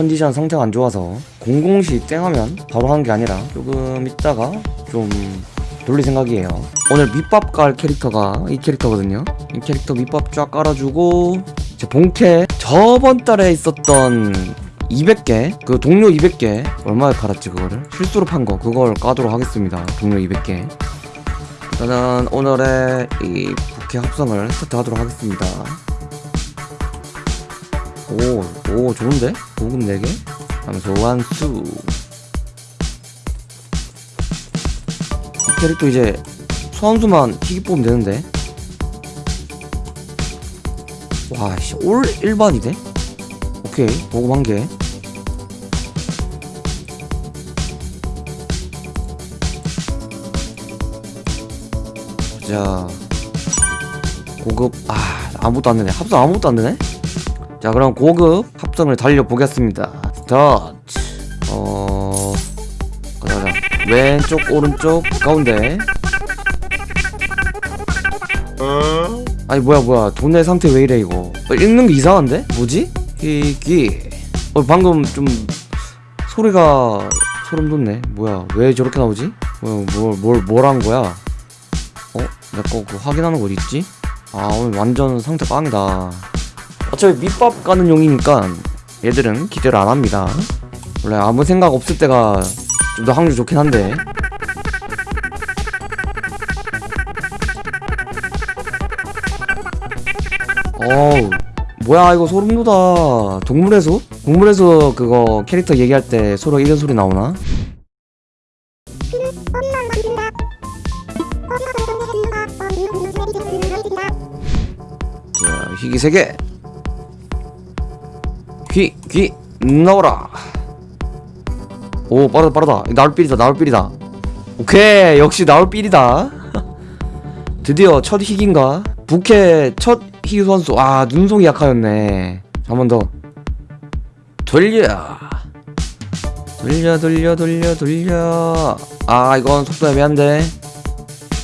컨디션 상태가 안 좋아서 00시 땡하면 바로 하는 게 아니라 조금 있다가 좀 돌릴 생각이에요. 오늘 밑밥 깔 캐릭터가 이 캐릭터거든요. 이 캐릭터 밑밥 쫙 깔아주고 이제 본캐 저번 달에 있었던 200개 그 동료 200개 얼마에 팔았지 그거를? 실수로 판 거. 그걸 까도록 하겠습니다 동료 200개. 일단은 오늘의 이 부캐 합성을 스타트 하도록 하겠습니다. 오, 오 좋은데? 보급 4개? 감소한 수이 캐릭터 이제 소환수만 희귀 뽑으면 되는데 와씨 올 일반이 돼? 오케이 보급 한개 자 고급 아 아무것도 안 되네 합성 아무것도 안 되네 자 그럼 고급 합성을 달려보겠습니다 스타트 어 가자 가자 왼쪽 오른쪽 가운데 아니 뭐야 뭐야 돈의 상태 왜 이래 이거 어, 읽는 게 이상한데? 뭐지? 희귀 어 방금 좀 소리가 소름 돋네 뭐야 왜 저렇게 나오지? 뭘뭘 뭘 한 거야? 어? 내거 그 확인하는 거 어디 있지? 아 오늘 완전 상태 빵이다 어차피 밑밥 가는 용이니까 얘들은 기대를 안 합니다 원래 아무 생각 없을 때가 좀 더 확률 좋긴 한데 어우 뭐야 이거 소름 돋아 동물의 숲? 동물의 숲 그거 캐릭터 얘기할 때 서로 이런 소리 나오나? 자 희귀 세개 귀, 귀, 나오라. 오, 빠르다, 빠르다. 나올 삘이다, 나올 삘이다. 오케이, 역시 나올 삘이다. 드디어 첫 희귀인가? 부캐 첫 희귀 선수. 아, 눈송이 약하였네. 한 번 더. 돌려. 돌려, 돌려, 돌려, 돌려. 아, 이건 속도 애매한데.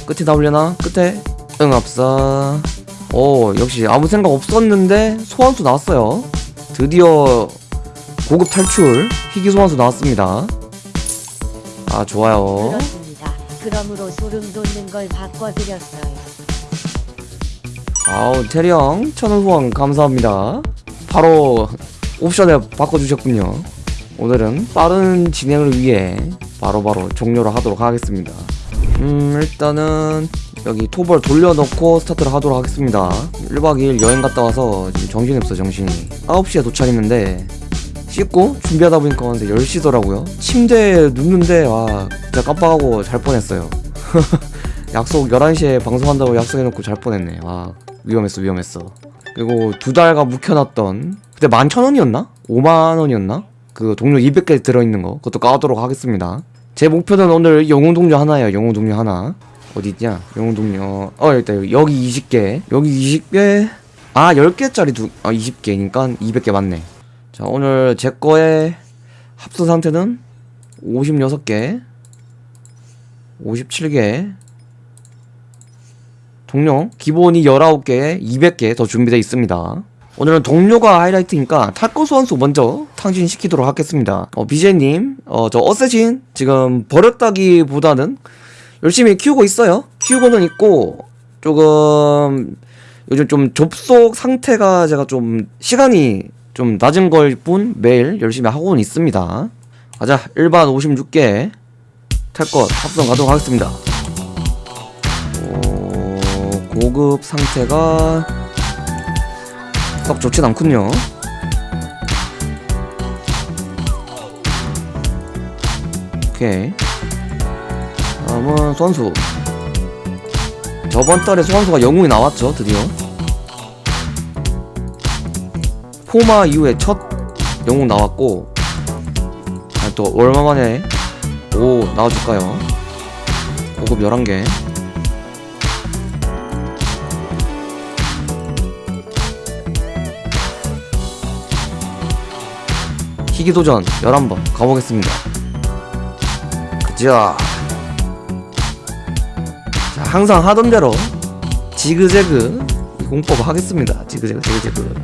끝에 나오려나? 끝에? 응, 없어. 오, 역시 아무 생각 없었는데 소환수 나왔어요. 드디어 고급 탈출 희귀 소환수 나왔습니다. 아 좋아요. 그렇습니다. 그러므로 소름 돋는 걸 바꿔드렸어요. 아우 태령 천원 후원 감사합니다. 바로 옵션에 바꿔주셨군요. 오늘은 빠른 진행을 위해 바로바로 종료를 하도록 하겠습니다. 음 일단은 여기 토벌 돌려놓고 스타트를 하도록 하겠습니다. 1박 2일 여행 갔다 와서 지금 정신이 없어 정신이. 9시에 도착했는데 씻고 준비하다 보니까 근데 10시더라고요. 침대에 눕는데 와 진짜 깜빡하고 잘 뻔했어요. 약속 11시에 방송한다고 약속해놓고 잘 뻔했네. 와 위험했어 위험했어. 그리고 두 달간 묵혀놨던 그때 11,000원이었나? 5만원이었나? 그 동료 200개 들어있는 거 그것도 까도록 하겠습니다 제 목표는 오늘 영웅 동료 하나예요 영웅 동료 하나 어디 있냐? 영웅 동료. 어, 일단 여기 20개. 여기 20개. 아, 10개짜리 두, 아, 20개니까 200개 맞네. 자, 오늘 제 거의 합수 상태는 56개. 57개. 동료. 기본이 19개, 200개 더 준비되어 있습니다. 오늘은 동료가 하이라이트니까 탈거 소환수 먼저 탕진시키도록 하겠습니다. 어, BJ님, 어, 저 어쌔신 지금 버렸다기보다는 열심히 키우고 있어요. 키우고는 있고 조금 요즘 좀 접속 상태가 제가 좀 시간이 좀 낮은 걸 뿐 매일 열심히 하고는 있습니다. 가자 1반 56개 탈것 합성 가도록 하겠습니다. 오, 고급 상태가 썩 좋진 않군요. 오케이. 다음은 소환수. 저번 달에 소환수가 영웅이 나왔죠 드디어. 포마 이후에 첫 영웅 나왔고 아, 또 얼마만에 오 나와줄까요? 고급 11개 희귀도전 11번 가보겠습니다 자 자, 항상 하던 대로 지그재그 공법 하겠습니다. 지그재그, 지그재그.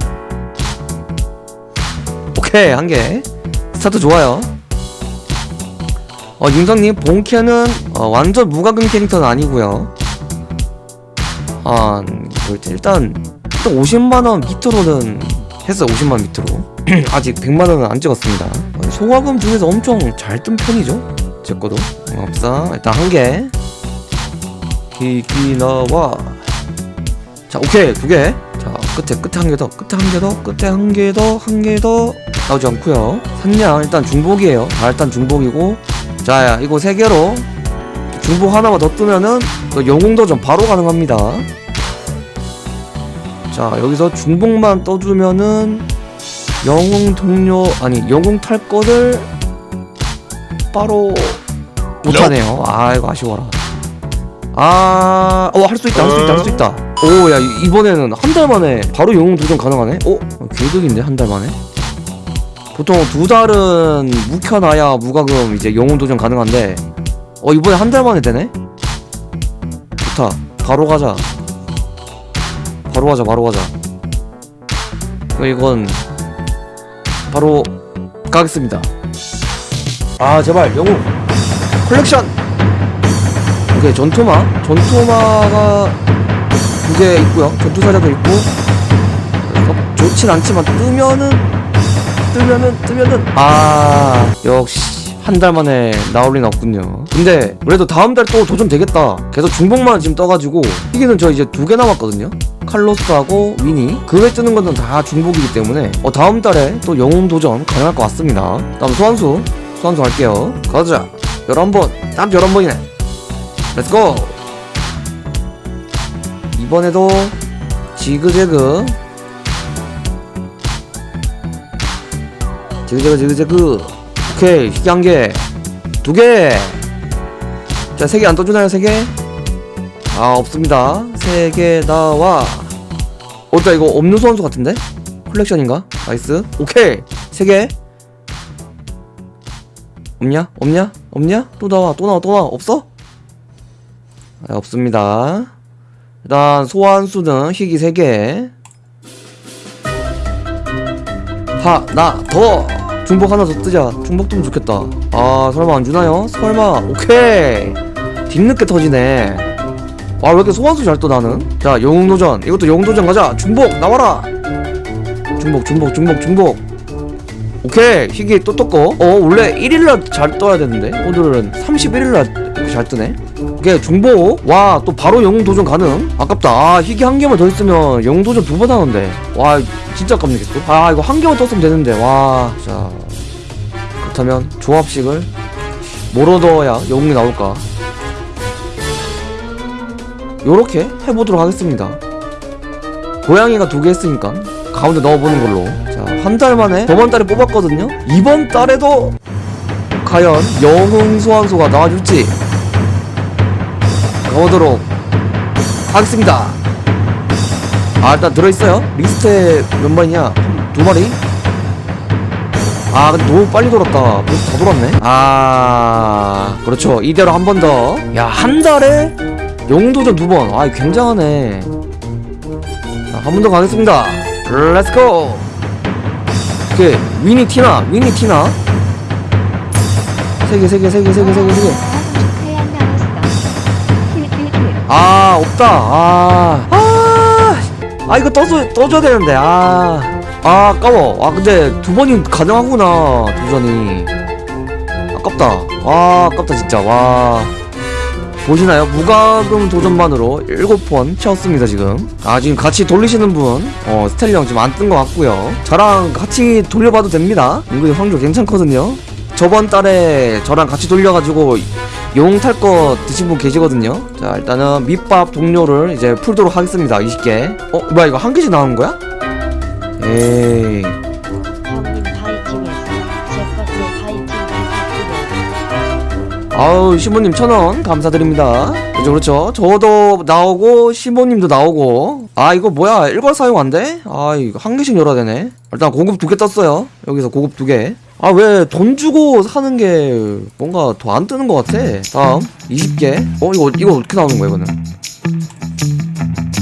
오케이, 한 개. 스타트 좋아요 어 윤성님 본캐는 어, 완전 무과금 캐릭터는 아니고요 아 일단 일단 50만원 밑으로는 했어요 50만원 밑으로 아직 100만원은 안 찍었습니다. 어, 소과금 중에서 엄청 잘 뜬 편이죠? 제 거도. 어, 없어 일단 한개. 기기 나와. 자 오케이. 두개 자 끝에 끝에 한 개 더. 끝에 한 개 더. 끝에 한 개 더. 한 개 더. 나오지 않고요. 산냥 일단 중복이에요. 자 일단 중복이고. 자 야, 이거 세 개로 중복 하나만 더 뜨면은 또 영웅도전 바로 가능합니다. 자 여기서 중복만 떠주면은 영웅 동료 아니 영웅 탈 거를 바로 못하네요. 아 이거 아쉬워라. 아어할 수 있다 할 수 있다 할 수 있다. 오 야 이번에는 한 달 만에 바로 영웅 도전 가능하네? 어 개득인데 한 달 만에? 보통 두 달은 묵혀놔야 무과금 이제 영웅 도전 가능한데 어 이번에 한 달 만에 되네? 좋다. 바로 가자. 바로 가자 바로 가자. 어, 이건 바로 가겠습니다. 아 제발 영웅. 컬렉션! 오케이 전투마. 전투마가 두 개 있고요. 전투사자도 있고. 어, 좋진 않지만 뜨면은 뜨면은 뜨면은. 아 역시 한달 만에 나올 리는 없군요. 근데 그래도 다음 달 또 도전 되겠다. 계속 중복만 지금 떠가지고 희귀는 저 이제 두 개 남았거든요 칼로스하고 위니 그 외 뜨는 것은 다 중복이기 때문에 어 다음 달에 또 영웅 도전 가능할 것 같습니다. 다음 소환수 소환수 할게요. 가자. 11번. 딱 11번이네. let's go 이번에도 지그재그. 지그재그 지그재그. 오케이. 희귀 한개 두개. 자 세 개 안 떠주나요 세 개? 아 없습니다 세 개 나와 어따 이거 없는 소환수 같은데? 컬렉션인가? nice 오케이 세개 없냐? 없냐? 없냐? 또 나와 또 나와 또 나와 없어? 아, 없습니다 일단 소환수는 희귀 3개 하나 더 중복 하나 더 뜨자 중복 뜨면 좋겠다 아 설마 안 주나요? 설마 오케이 뒤늦게 터지네 아왜 이렇게 소환수 잘 떠 나는? 자 영웅도전. 이것도 영웅도전 가자. 중복 나와라. 중복 중복 중복 중복. 오케이. 희귀 또 떴고. 어 원래 1일날 잘 떠야 되는데? 오늘은 31일날 이렇게 잘 뜨네? 오케이 중복. 와 또 바로 영웅 도전 가능? 아깝다. 아 희귀 한 개만 더 있으면 영웅 도전 두 번 하는데. 와 진짜 계속 아 이거 한 개만 떴으면 되는데. 와자. 그렇다면 조합식을 뭐로 넣어야 영웅이 나올까 요렇게 해보도록 하겠습니다. 고양이가 두 개 했으니까 가운데 넣어보는 걸로. 자 한 달 만에 저번 달에 뽑았거든요. 이번 달에도 과연 영웅 소환수가 나와줄지 가보도록 하겠습니다. 아 일단 들어있어요. 리스트에 몇 마리냐? 두 마리? 아 근데 너무 빨리 돌았다. 벌써 다 돌았네. 아 그렇죠. 이대로 한 번 더. 야 한 달에 영웅도전 두번 아 굉장하네. 한 번 더 가겠습니다. let's go 오케이. 위니 티나 위니 티나. 세 개 세 개 세 개 세 개 세 개 세개. 아 없다. 아, 아, 아 이거 떠줘 떠줘야 되는데. 아, 아 아까워. 아 근데 두 번이 가능하구나 도전이. 아깝다. 와 아깝다 진짜. 와 보시나요? 무과금 도전만으로 7번 채웠습니다 지금. 아 지금 같이 돌리시는 분 어 스텔리 형 지금 안 뜬 것 같고요. 저랑 같이 돌려봐도 됩니다. 은근히 확률 괜찮거든요. 저번 달에 저랑 같이 돌려가지고 용 탈 거 드신 분 계시거든요. 자 일단은 밑밥 동료를 이제 풀도록 하겠습니다 20개. 어 뭐야 이거 한 개씩 나오는 거야? 에이 아우 시모님 천원 감사드립니다. 그렇죠 그렇죠? 저도 나오고 시모님도 나오고. 아 이거 뭐야? 일괄 사용 안 돼? 아 이거 한 개씩 열어야 되네. 일단 고급 두 개 떴어요. 여기서 고급 두개 아 왜 돈 주고 사는 게 뭔가 더 안 뜨는 것 같아? 다음 20개. 어 이거 이거 어떻게 나오는 거야 이거는?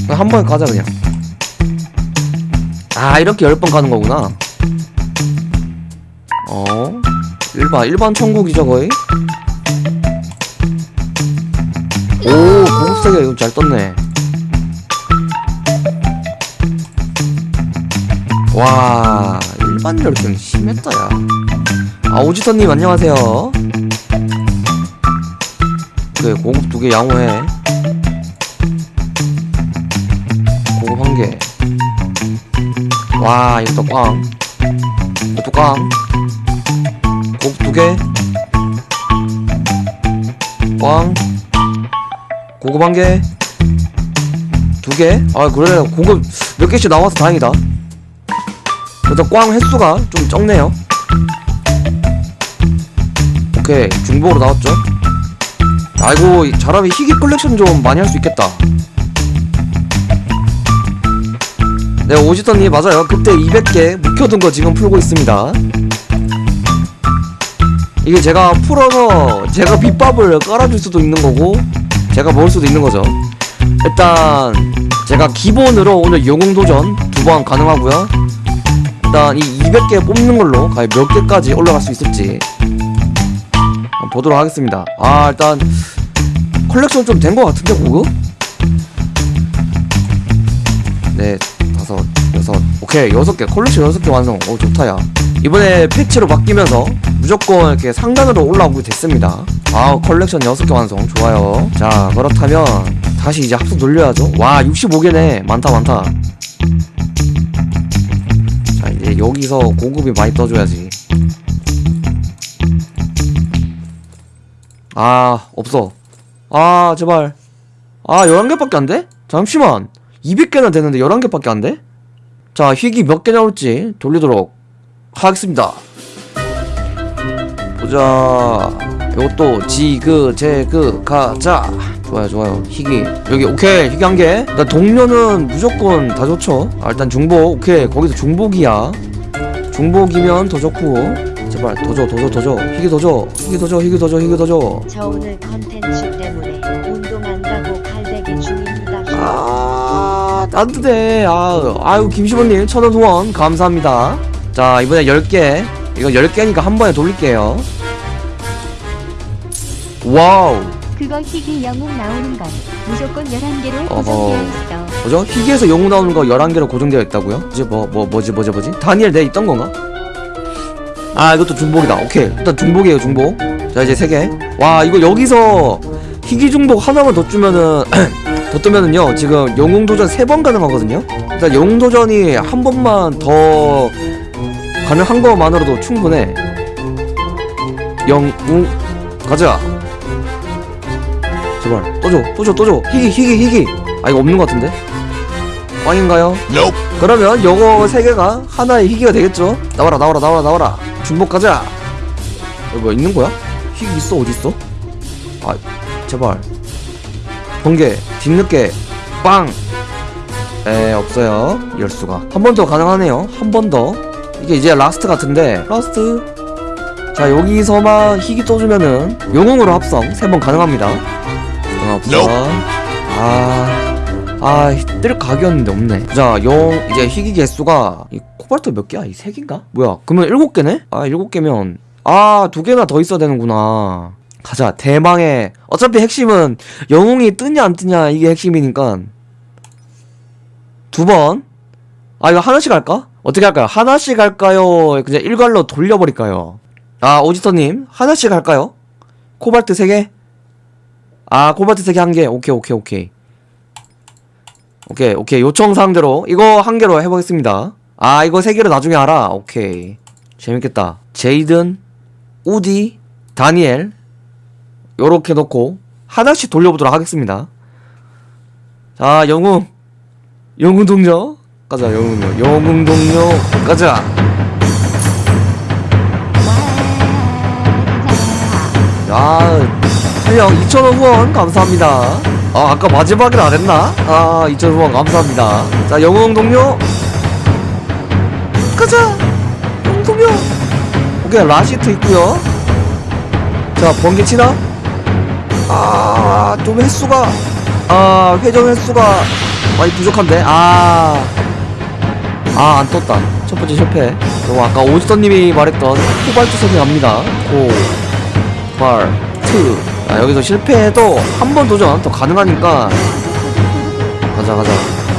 한 번에 가자 그냥. 아 이렇게 열번 가는 거구나. 어? 일반 일반 천국이죠 거의 오 고급세계 이거 잘 떴네. 와 일반 열등 심했다 야아 오지터님 안녕하세요. 그래 고급 두 개 양호해. 고급 한개와 이것도 꽝. 이것도 꽝. 고급 두개. 꽝 고급 한 개 두 개? 아 그래. 고급 몇 개씩 나와서 다행이다. 일단 꽝 횟수가 좀 적네요. 오케이 중복으로 나왔죠? 아이고 이 잘하면 희귀 컬렉션 좀 많이 할 수 있겠다. 네 오지터님 맞아요. 그때 200개 묵혀둔 거 지금 풀고 있습니다. 이게 제가 풀어서 제가 밑밥을 깔아줄 수도 있는 거고 제가 먹을 수도 있는 거죠. 일단 제가 기본으로 오늘 영웅도전 두 번 가능하고요. 일단 이 200개 뽑는 걸로 과연 몇 개까지 올라갈 수 있을지 보도록 하겠습니다. 아 일단 컬렉션 좀 된 것 같은데 고급? 네 다섯 여섯 오케이 여섯 개 컬렉션 여섯 개 완성. 오 좋다 야. 이번에 패치로 바뀌면서 무조건 이렇게 상단으로 올라오게 됐습니다 아 컬렉션 여섯 개 완성. 좋아요. 자 그렇다면 다시 이제 합성 돌려야죠. 와 65개네. 많다 많다. 자 이제 여기서 고급이 많이 떠줘야지. 아 없어. 아 제발. 아 11개밖에 안 돼? 잠시만. 200개나 되는데 11개밖에 안 돼? 자 희귀 몇 개 나올지 돌리도록 하겠습니다. 보자 요것도 지그 제그 가자. 좋아요 좋아요. 희귀. 여기 오케이. 희귀 한개. 일단 동료는 무조건 다 좋죠. 아, 일단 중복. 오케이. 거기서 중복이야. 중복이면 더 좋고. 제발 더줘 더줘 더줘. 희귀 더줘. 희귀 더줘 희귀 더줘 희귀 더줘. 저 오늘 컨텐츠 때문에 운동 안 가고 칼대기 중입니다. 아, 따뜻해. 아, 아유, 김시모님, 천원 후원, 감사합니다. 자, 이번에 10개. 이거 10개니까 한 번에 돌릴게요. 와우. 그거 희귀 영웅 나오는 건 무조건 11개로 어허. 고정되어 있어. 뭐죠? 희귀에서 영웅 나오는 거 11개로 고정되어 있다고요? 이제 뭐, 뭐, 뭐지, 뭐지, 뭐지? 다니엘 내 있던 건가? 아, 이것도 중복이다. 오케이. 일단 중복이에요, 중복. 자, 이제 3개. 와, 이거 여기서 희귀 중복 하나만 더 주면은, 더 뜨면은요, 지금 영웅 도전 3번 가능하거든요? 일단 영웅 도전이 한 번만 더 가능한 것만으로도 충분해. 영웅, 가자. 제발, 또 줘, 또 줘, 또 줘. 희귀, 희귀, 희귀. 아, 이거 없는 것 같은데? 꽝인가요? 그러면 요거 세 개가 하나의 희귀가 되겠죠? 나와라 나와라 나와라 나와라 중복 가자 여기 뭐 있는 거야? 희귀 있어 어디 있어? 아 제발 번개 뒤늦게 빵! 에 없어요 이럴 수가 한 번 더 가능하네요 한 번 더 이게 이제 last 같은데 last 자 여기서만 희귀 떠주면은 영웅으로 합성 세 번 가능합니다 어, 없어 아 아, 뜰 각이었는데 없네. 자, 영, 이제 희귀 개수가, 이 코발트 몇 개야? 이 세 개인가? 뭐야, 그러면 일곱 개네? 아, 일곱 개면, 아, 두 개나 더 있어야 되는구나. 가자, 대망의, 어차피 핵심은 영웅이 뜨냐 안 뜨냐, 이게 핵심이니까. 두 번. 아, 이거 하나씩 할까? 어떻게 할까요? 하나씩 할까요? 그냥 일괄로 돌려버릴까요? 아, 오지터님, 하나씩 할까요? 코발트 세 개? 아, 코발트 세개 한 개. 오케이, 오케이, 오케이. 오케이 오케이. 요청 사항대로. 이거 한 개로 해보겠습니다. 아 이거 세 개로 나중에 알아. 오케이. 재밌겠다. 제이든 우디 다니엘. 요렇게 놓고 하나씩 돌려보도록 하겠습니다. 자 영웅. 영웅 동료. 가자 영웅 동료. 영웅 동료. 가자. 야 태영 2,000원 후원. 감사합니다. 아 아까 마지막에 안 했나? 아 2,000원 후원. 감사합니다. 자 영웅 동료. 가자! 영웅 동료. 오케이 라시트 있고요. 자 번개 치나? 아좀 횟수가. 아 회전 횟수가 많이 부족한데? 아 아 안 떴다. 첫 번째 실패. 또 아까 오지선님이 말했던 코발트 선택합니다. 코 발 트. 아, 여기서 실패해도 한 번 도전 더 가능하니까 가자 가자.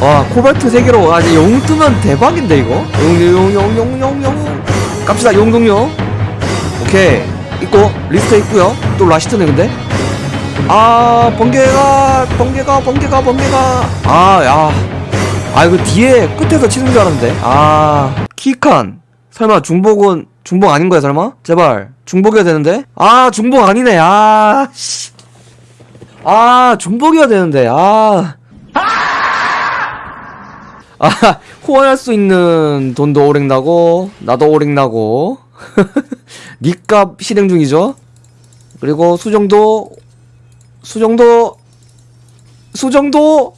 와 코발트 세 개로 아 이제 용 뜨면 대박인데 이거. 용용용용용용. 갑시다 용동요. 오케이 있고 리스트 있고요. 또 라시트네 근데. 아 번개가 번개가 번개가 번개가 아야 아 이거 뒤에 끝에서 치는 줄 알았는데 아 키칸 설마 중복은 중복 아닌 거야 설마? 제발. 중복이어야 되는데? 아 중복 아니네. 아 씨. 아 중복이어야 되는데. 아. 아, 후원할 수 있는 돈도 오랭나고, 나도 오랭나고, 니값 실행 중이죠? 그리고 수정도, 수정도, 수정도,